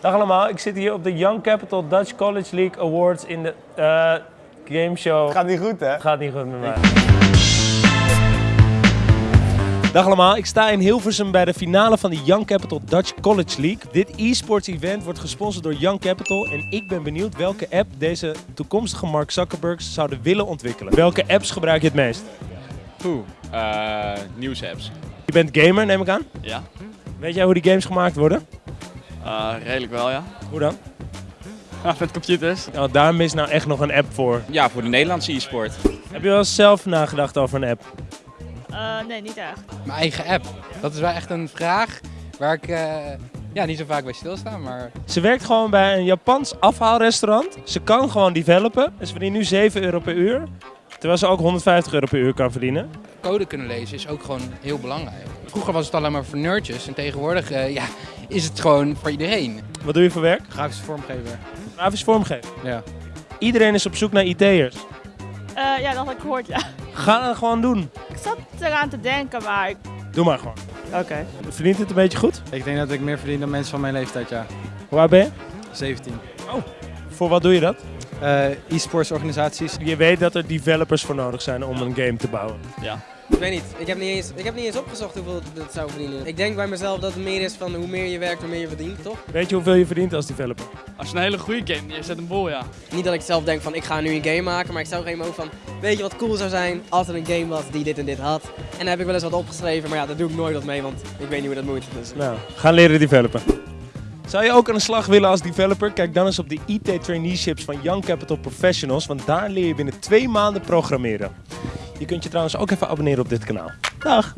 Dag allemaal, ik zit hier op de Young Capital Dutch College League Awards in de eh game show. Gaat niet goed, hè? Gaat niet goed met mij. Dag allemaal, ik sta in Hilversum bij de finale van de Young Capital Dutch College League. Dit e-sports event wordt gesponsord door Young Capital en ik ben benieuwd welke app deze toekomstige Mark Zuckerbergs zouden willen ontwikkelen. Welke apps gebruik je het meest? Poeh, eh nieuwsapps. Je bent gamer, neem ik aan. Ja, Weet jij hoe die games gemaakt worden? Eh, redelijk wel ja. Hoe dan? Met computers. Nou, daar mis nou echt nog een app voor. Ja, voor de Nederlandse e-sport. Heb je wel eens zelf nagedacht over een app? Eh, nee, niet echt. Mijn eigen app. Dat is wel echt een vraag waar ik eh, ja, niet zo vaak bij stilsta. Maar Ze werkt gewoon bij een Japans afhaalrestaurant. Ze kan gewoon developen. En ze verdient nu 7 euro per uur. Terwijl ze ook 150 euro per uur kan verdienen. code kunnen lezen is ook gewoon heel belangrijk. Vroeger was het alleen maar voor nerdjes. En tegenwoordig eh, ja, is het gewoon voor iedereen. Wat doe je voor werk? Grafische vormgever. Grafisch vormgeven. Ja. Iedereen is op zoek naar IT'ers. Eh, ja, dat had ik gehoord, ja. Ga het gewoon doen. Ik zat eraan te denken, maar ik... Doe maar gewoon. Oké. Verdient het een beetje goed? Ik denk dat ik meer verdien dan mensen van mijn leeftijd, ja. Hoe oud ben je? 17. Voor wat doe je dat? Eh e-sports organisaties. Je weet dat er developers voor nodig zijn om een game te bouwen. Ja. Ik weet niet. Ik heb niet, eens, ik heb niet eens opgezocht hoeveel dat zou verdienen. Ik denk bij mezelf dat het meer is van hoe meer je werkt, hoe meer je verdient, toch? Weet je hoeveel je verdient als developer? Als je een hele goede game neerzet, een bol ja. Niet dat ik zelf denk van ik ga nu een game maken, maar ik zou geen ook van weet je wat cool zou zijn als er een game was die dit en dit had. En dan heb ik wel eens wat opgeschreven, maar ja, daar doe ik nooit wat mee, want ik weet niet hoe dat moet. Dus. Nou, gaan leren developen. Zou je ook aan de slag willen als developer? Kijk dan eens op de IT traineeships van Young Capital Professionals, want daar leer je binnen twee maanden programmeren. Je kunt je trouwens ook even abonneren op dit kanaal. Dag!